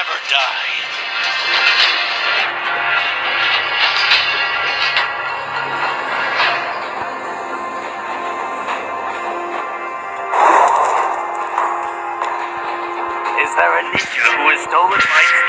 never die. Is there a ninja who has stolen my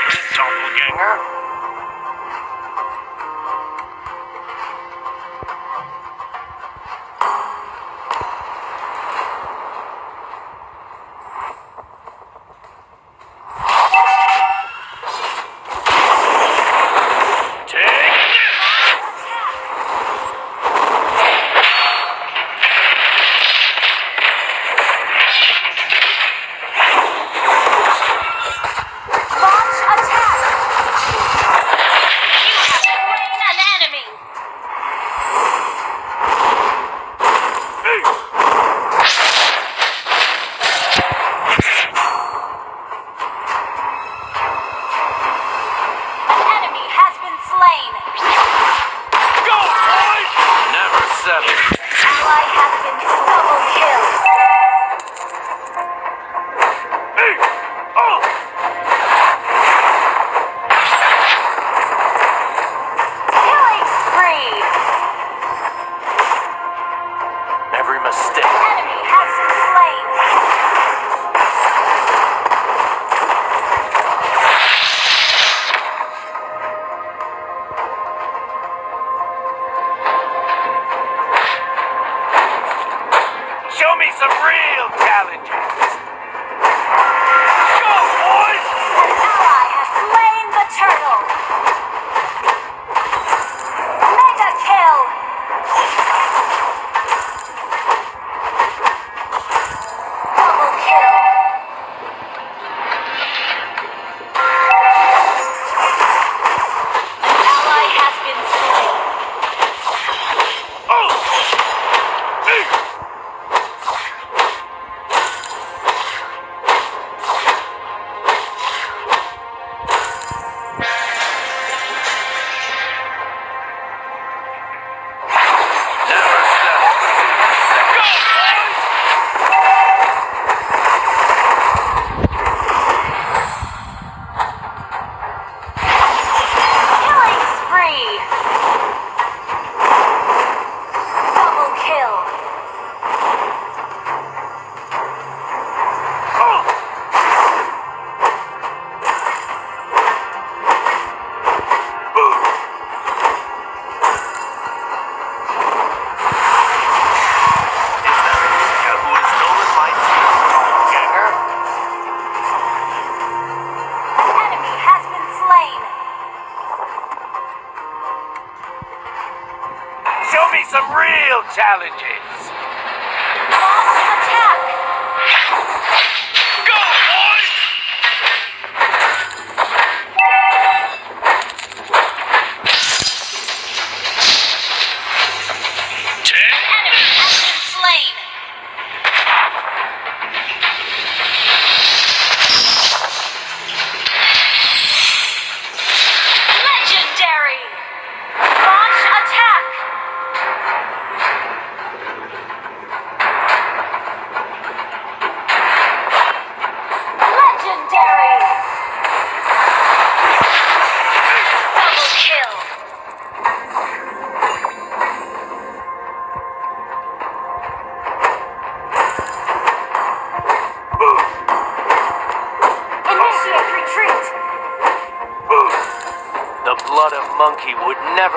some real challenges. Go, boys! The ally has slain the turtle. challenges.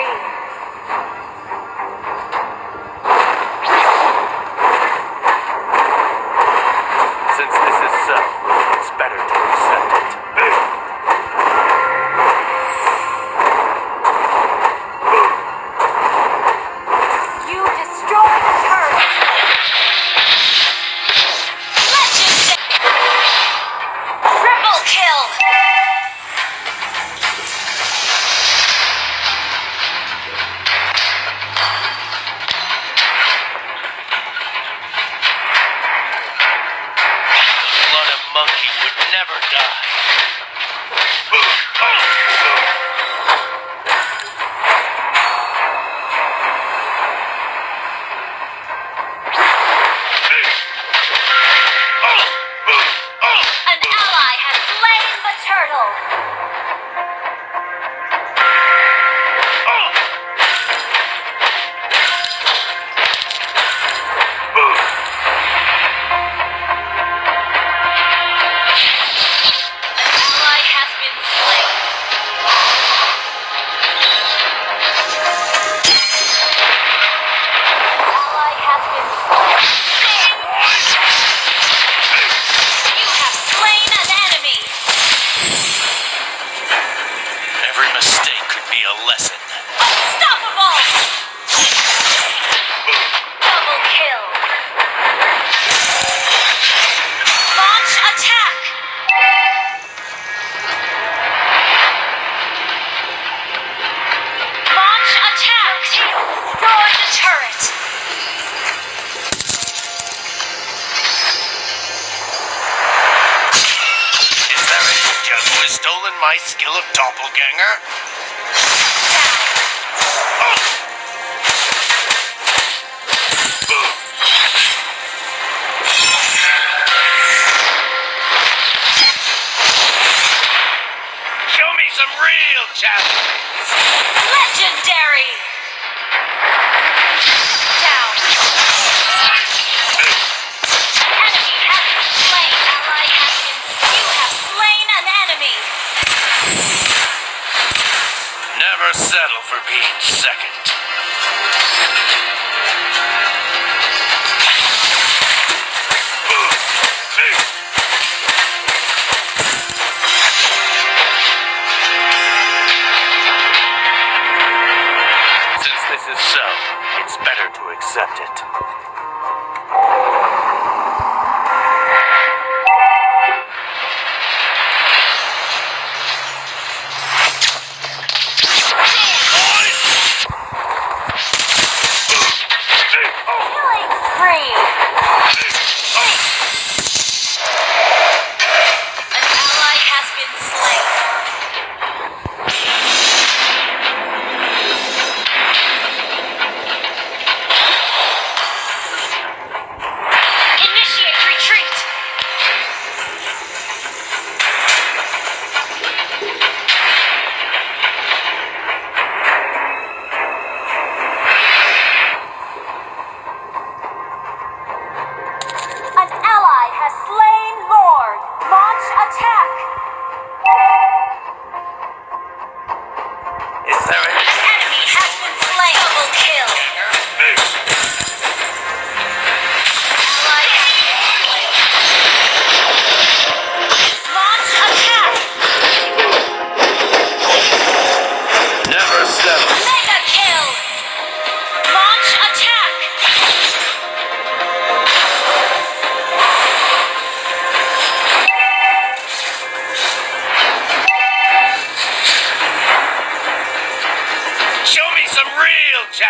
great. Legendary! Down. Enemy has been slain. Ally has been... You have slain an enemy. Never settle for being second. you.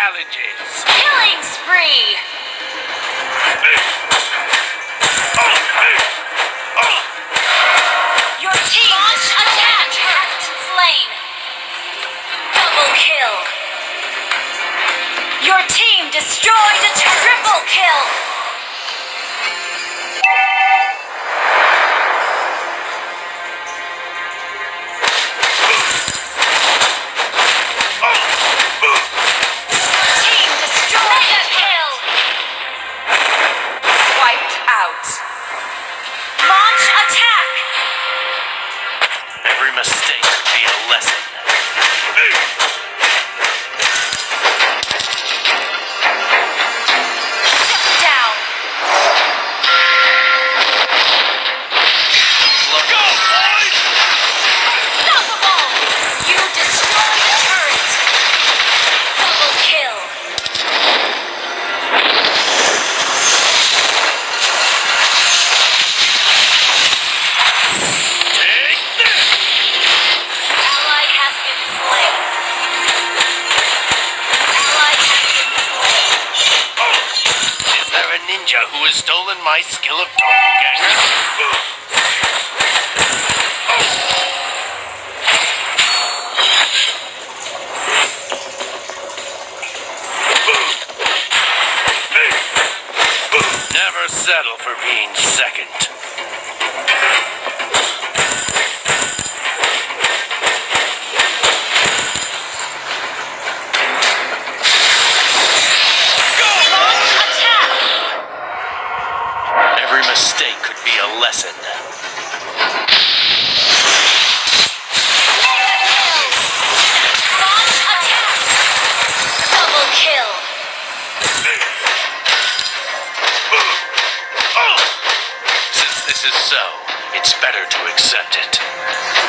challenges. Killing spree! Your team Launch attack has been slain. Double kill. Your team destroyed a triple kill. My skill of doppelganger. Never settle for being second. Mistake could be a lesson. Since this is so, it's better to accept it.